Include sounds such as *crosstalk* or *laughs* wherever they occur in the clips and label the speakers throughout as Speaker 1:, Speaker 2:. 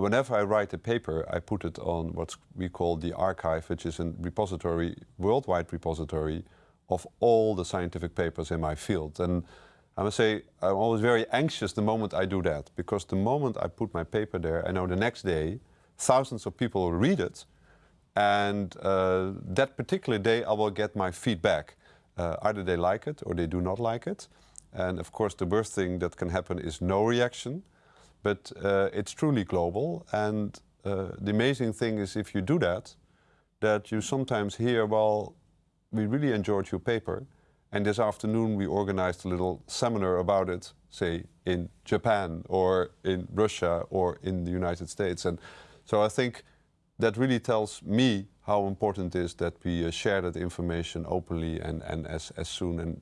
Speaker 1: whenever I write a paper, I put it on what we call the arXiv, which is a repository, worldwide repository of all the scientific papers in my field. And I must say, I'm always very anxious the moment I do that, because the moment I put my paper there, I know the next day thousands of people will read it, and uh, that particular day I will get my feedback. Uh, either they like it or they do not like it. And of course the worst thing that can happen is no reaction, but uh, it's truly global. And uh, the amazing thing is if you do that, that you sometimes hear, well, we really enjoyed your paper, and this afternoon we organized a little seminar about it, say in Japan or in Russia or in the United States. And so I think that really tells me how important it is that we uh, share that information openly and, and as, as soon and,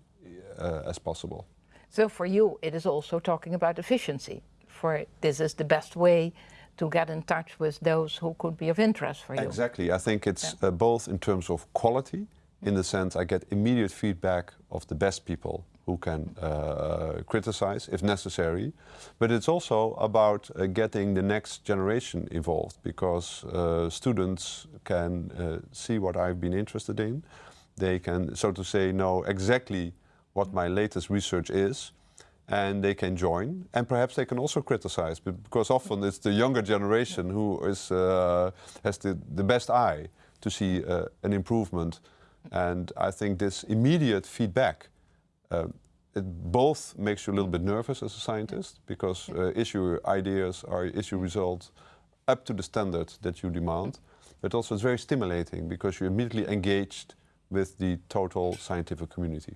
Speaker 1: uh, as possible.
Speaker 2: So for you, it is also talking about efficiency. For this is the best way to get in touch with those who could be of interest for you.
Speaker 1: Exactly. I think it's yeah. uh, both in terms of quality, in the sense I get immediate feedback of the best people who can uh, criticize if necessary. But it's also about uh, getting the next generation involved because uh, students can uh, see what I've been interested in. They can, so to say, know exactly what my latest research is and they can join. And perhaps they can also criticize because often it's the younger generation who is, uh, has the, the best eye to see uh, an improvement. And I think this immediate feedback uh, it both makes you a little bit nervous as a scientist because uh, issue ideas or issue results up to the standard that you demand, but also it's very stimulating because you're immediately engaged with the total scientific community.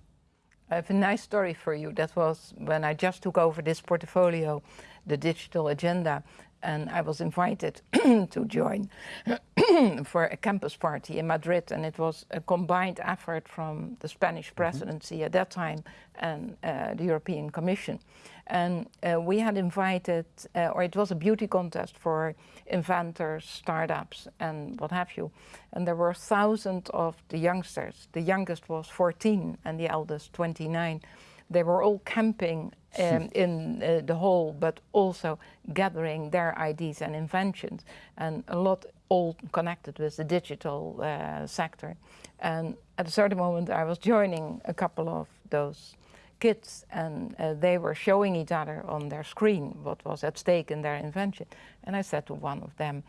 Speaker 2: I have a nice story for you. That was when I just took over this portfolio, the digital agenda, and I was invited *clears throat* to join *clears throat* for a campus party in Madrid and it was a combined effort from the Spanish mm-hmm. presidency mm -hmm. at that time and uh, the European Commission. And uh, we had invited, uh, or it was a beauty contest for inventors, startups and what have you. And there were thousands of the youngsters. The youngest was 14 and the eldest 29. They were all camping um, in uh, the hall, but also gathering their ideas and inventions, and a lot all connected with the digital uh, sector. And at a certain moment, I was joining a couple of those kids, and uh, they were showing each other on their screen what was at stake in their invention. And I said to one of them,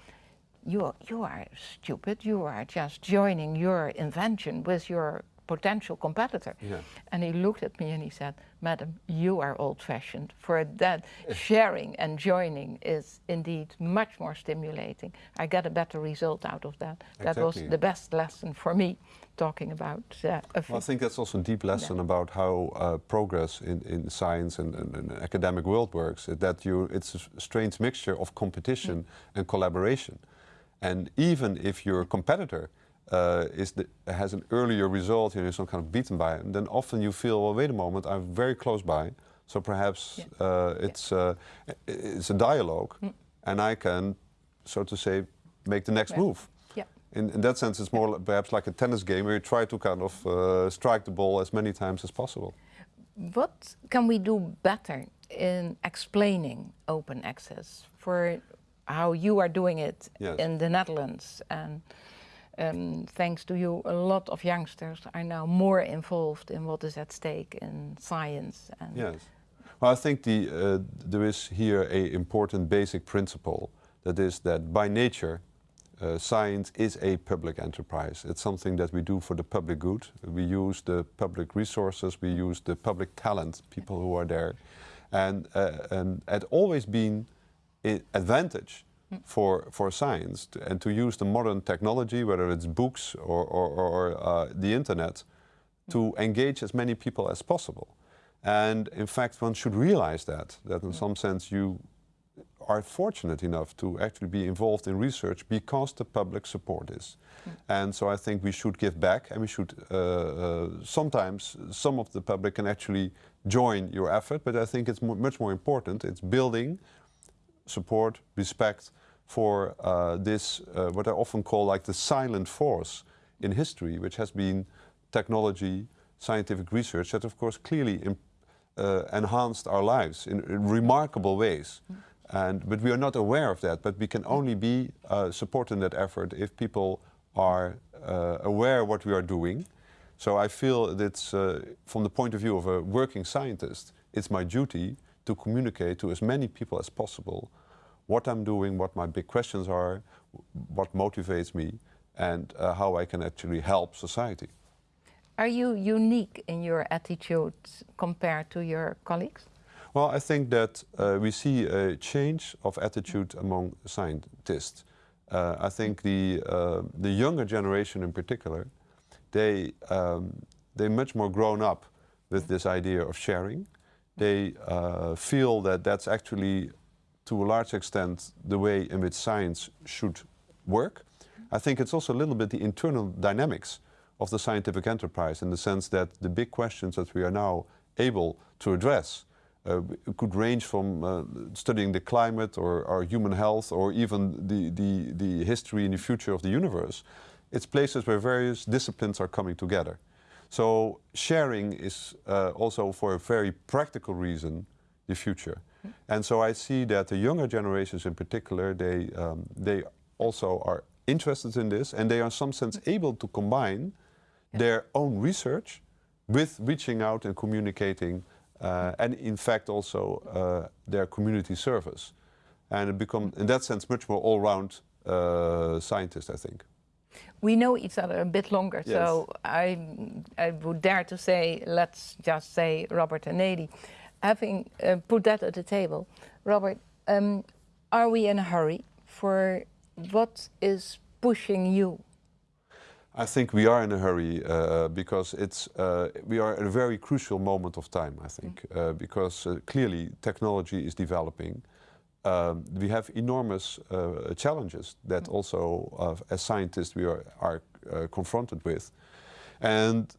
Speaker 2: you are, you are stupid, you are just joining your invention with your potential competitor. Yeah. And he looked at me and he said, Madam, you are old-fashioned. For that, *laughs* sharing and joining is indeed much more stimulating. I get a better result out of that. Exactly. That was the best lesson for me, talking about... Uh,
Speaker 1: well, I think that's also a deep lesson yeah. about how uh, progress in, in science and, and, and, academic world works, that you, it's a strange mixture of competition mm. and collaboration. And even if your competitor uh, is the, has an earlier result, you know, some kind of beaten by it, then often you feel, well, wait a moment, I'm very close by, so perhaps yeah. uh, it's, yeah. uh, it's a dialogue, mm. and I can, so to say, make the next move. In, in, that sense, it's more perhaps like a tennis game where you try to kind of uh, strike the ball as many times as possible.
Speaker 2: What can we do better in explaining open access for how you are doing it yes. in the Netherlands and um, thanks to you, a lot of youngsters are now more involved in what is at stake in science.
Speaker 1: And yes. Well, I think the, uh, there is here a important basic principle that is that by nature uh, science is a public enterprise. It's something that we do for the public good. We use the public resources, we use the public talent, people who are there. And, uh, and it always been an advantage for, for science to, and to use the modern technology, whether it's books or, or, or uh, the internet, to engage as many people as possible. And in fact, one should realize that, that in some sense you are fortunate enough to actually be involved in research because the public support is. Mm. And so I think we should give back and we should, uh, uh, sometimes some of the public can actually join your effort, but I think it's much more important, it's building, support, respect, for uh, this, uh, what I often call like the silent force in history, which has been technology, scientific research that of course clearly uh, enhanced our lives in, in remarkable ways. Mm. And, but we are not aware of that, but we can only be uh, supporting that effort if people are uh, aware what we are doing. So I feel that uh, from the point of view of a working scientist, it's my duty to communicate to as many people as possible what I'm doing, what my big questions are, what motivates me, and uh, how I can actually help society.
Speaker 2: Are you unique in your attitude compared to your colleagues?
Speaker 1: Well, I think that uh, we see a change of attitude among scientists. Uh, I think the, uh, the younger generation in particular, they, um, they're much more grown up with this idea of sharing. They uh, feel that that's actually, to a large extent, the way in which science should work. I think it's also a little bit the internal dynamics of the scientific enterprise in the sense that the big questions that we are now able to address uh, could range from uh, studying the climate or, or, human health or even the, the, the history and the future of the universe. It's places where various disciplines are coming together. So sharing is uh, also for a very practical reason the future. And so I see that the younger generations in particular, they, um, they also are interested in this and they are in some sense able to combine yeah. their own research with reaching out and communicating uh, and in fact also uh, their community service. And it become, in that sense, much more all-round uh, scientist, I think.
Speaker 2: We know each other a bit longer, yes. so I, I would dare to say, let's just say Robbert and Neelie. Having uh, put that at the table, Robbert, um, are we in a hurry for what is pushing you?
Speaker 1: I think we are in a hurry uh, because it's uh, we are at a very crucial moment of time. I think mm. uh, because uh, clearly technology is developing. Um, we have enormous uh, challenges that mm. also, uh, as scientists, we are, are confronted with, and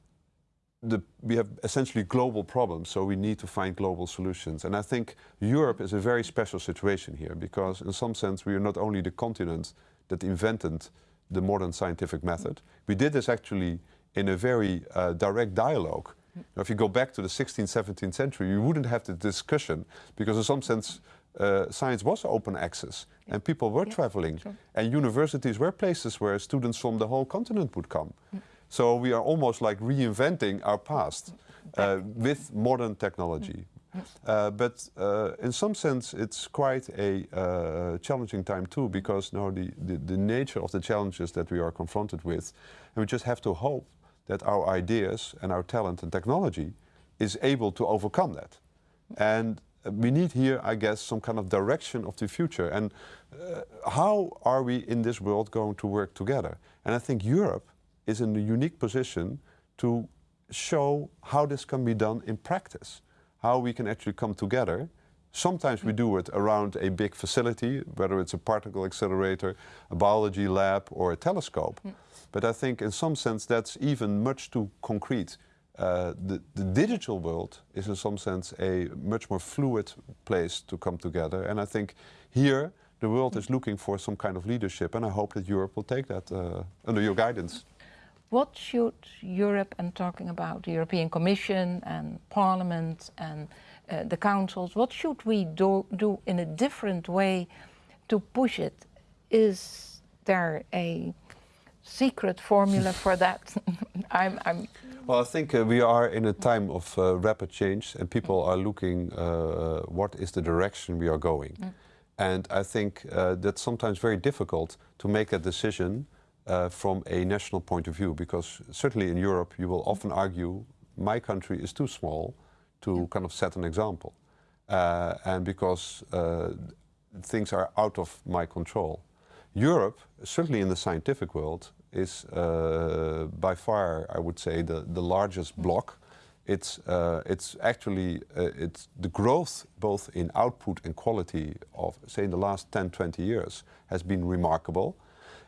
Speaker 1: the, we have essentially global problems. So we need to find global solutions. And I think Europe is a very special situation here because, in some sense, we are not only the continent that invented the modern scientific method. We did this actually in a very uh, direct dialogue. Now, if you go back to the 16th, 17th century, you wouldn't have the discussion because in some sense uh, science was open access and people were yeah, traveling sure. and universities were places where students from the whole continent would come. Mm. So we are almost like reinventing our past uh, with modern technology. Uh, but uh, in some sense, it's quite a uh, challenging time too, because now the, the, the, nature of the challenges that we are confronted with, and we just have to hope that our ideas and our talent and technology is able to overcome that. And we need here, I guess, some kind of direction of the future. And uh, how are we in this world going to work together? And I think Europe is in a unique position to show how this can be done in practice how we can actually come together. Sometimes we do it around a big facility, whether it's a particle accelerator, a biology lab, or a telescope. Mm. But I think in some sense that's even much too concrete. Uh, the, the, digital world is in some sense a much more fluid place to come together. And I think here the world is looking for some kind of leadership and I hope that Europe will take that uh, under your guidance.
Speaker 2: What should Europe, and talking about the European Commission and Parliament and uh, the councils, what should we do, do in a different way to push it? Is there a secret formula *laughs* for that? *laughs* I'm, I'm
Speaker 1: well, I think uh, we are in a time of uh, rapid change and people are looking uh, what is the direction we are going. Mm. And I think uh, that's sometimes very difficult to make a decision uh, from a national point of view, because certainly in Europe you will often argue my country is too small to yeah. kind of set an example, uh, and because uh, things are out of my control. Europe, certainly in the scientific world, is uh, by far, I would say, the, the largest block. It's, uh, it's actually uh, it's the growth both in output and quality of, say, in the last 10, 20 years has been remarkable.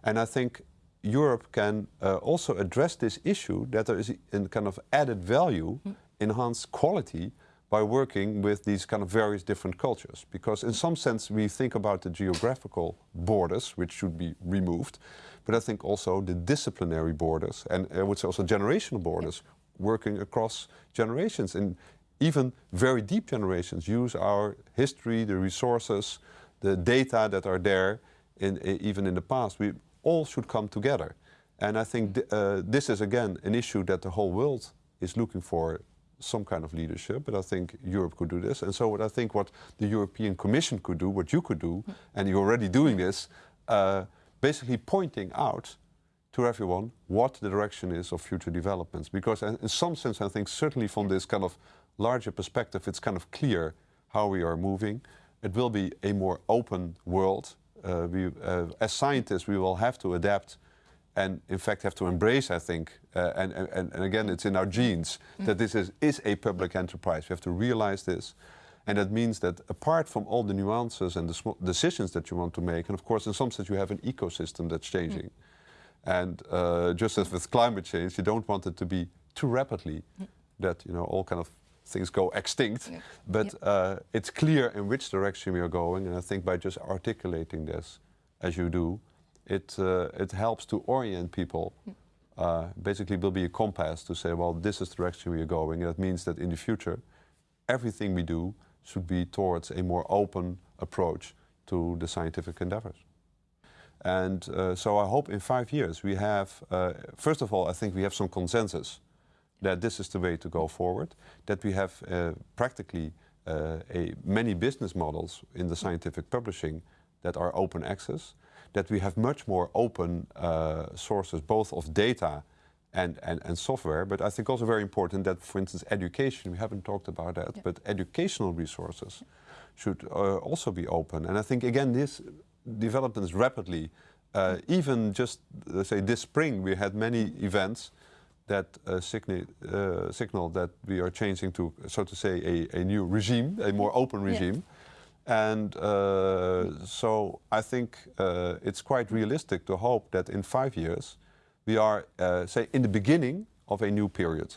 Speaker 1: And I think Europe can uh, also address this issue that there is a kind of added value, mm. enhanced quality by working with these kind of various different cultures. Because in some sense we think about the geographical borders, which should be removed, but I think also the disciplinary borders and I would say also generational borders, working across generations and even very deep generations use our history, the resources, the data that are there, in, even in the past, we all should come together. And I think th uh, this is again an issue that the whole world is looking for some kind of leadership, but I think Europe could do this. And so what I think what the European Commission could do, what you could do, and you're already doing this, uh, basically pointing out to everyone what the direction is of future developments. Because in some sense, I think certainly from this kind of larger perspective, it's kind of clear how we are moving. It will be a more open world. Uh, we, uh, as scientists, we will have to adapt and in fact have to embrace, I think, uh, and, and, and again, it's in our genes, mm. that this is, is a public enterprise. We have to realize this. And that means that apart from all the nuances and the decisions that you want to make, and of course in some sense you have an ecosystem that's changing. Mm. And uh, just as with climate change, you don't want it to be too rapidly mm. that you know all kind of things go extinct. Yeah. But yeah. Uh, it's clear in which direction we are going, and I think by just articulating this, as you do, it, uh, it helps to orient people. Uh, basically, will be a compass to say, well, this is the direction we are going. And that means that in the future, everything we do should be towards a more open approach to the scientific endeavors. And uh, so I hope in five years we have, uh, first of all, I think we have some consensus that this is the way to go forward, that we have uh, practically uh, a, many business models in the scientific publishing that are open access, that we have much more open uh, sources, both of data and, and, and software, but I think also very important that, for instance, education, we haven't talked about that, yeah. but educational resources should uh, also be open. And I think, again, this development is rapidly. Uh, even just, let's say, this spring, we had many events that uh, signal, uh, signal that we are changing to, so to say, a, a new regime, a more open regime. Yeah. And uh, so I think uh, it's quite realistic to hope that in five years we are, uh, say, in the beginning of a new period.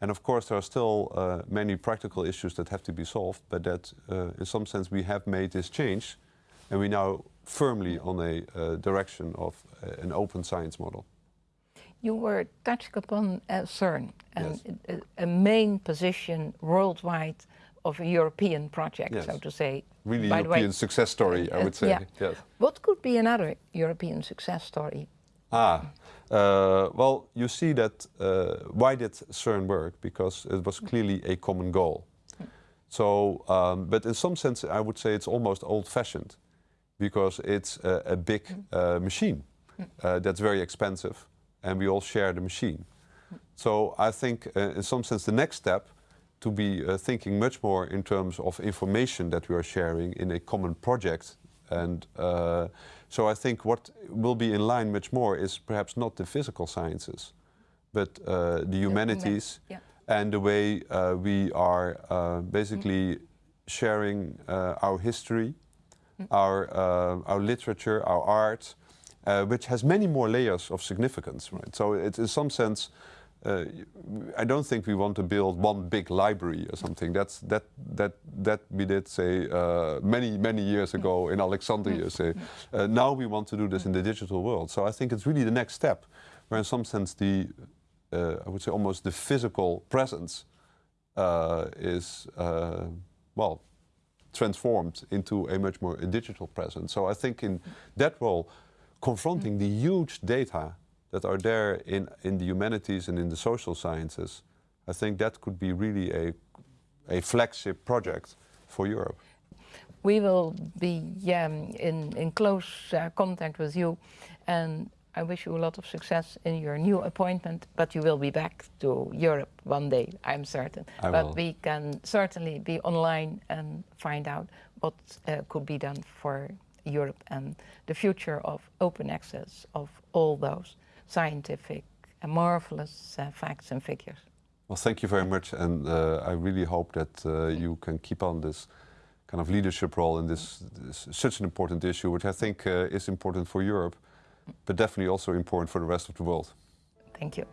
Speaker 1: And of course, there are still uh, many practical issues that have to be solved, but that uh, in some sense we have made this change and we're now firmly on a direction of an open science model.
Speaker 2: You were touching upon CERN and
Speaker 1: yes.
Speaker 2: a, a main position worldwide of a European project,
Speaker 1: yes.
Speaker 2: so to say.
Speaker 1: Really By European way, success story, I would say. Yeah. Yes.
Speaker 2: What could be another European success story?
Speaker 1: Ah, uh, well, you see that uh, why did CERN work? Because it was clearly a common goal. So, um, but in some sense, I would say it's almost old-fashioned, because it's a, a big uh, machine uh, that's very expensive, and we all share the machine. So I think, uh, in some sense, the next step to be uh, thinking much more in terms of information that we are sharing in a common project. And uh, so I think what will be in line much more is perhaps not the physical sciences, but uh, the humanities yeah. and the way uh, we are uh, basically mm. sharing our history, mm. our, our literature, our art, which has many more layers of significance. Right? So it's in some sense uh, I don't think we want to build one big library or something. That's that that that we did say uh, many many years ago in Alexandria. Say uh, now we want to do this in the digital world. So I think it's really the next step, where in some sense the uh, I would say almost the physical presence uh, is uh, well transformed into a much more digital presence. So I think in that role, confronting the huge data that are there in, in the humanities and in the social sciences, I think that could be really a, a flagship project for Europe.
Speaker 2: We will be um, in, in close uh, contact with you and I wish you a lot of success in your new appointment, but you will be back to Europe one day, I'm certain.
Speaker 1: I
Speaker 2: but
Speaker 1: will.
Speaker 2: we can certainly be online and find out what uh, could be done for Europe and the future of open access of all those scientific and marvelous uh, facts and figures.
Speaker 1: Well, thank you very much, and uh, I really hope that uh, you can keep on this kind of leadership role in this, this such an important issue, which I think uh, is important for Europe, but definitely also important for the rest of the world.
Speaker 2: Thank you.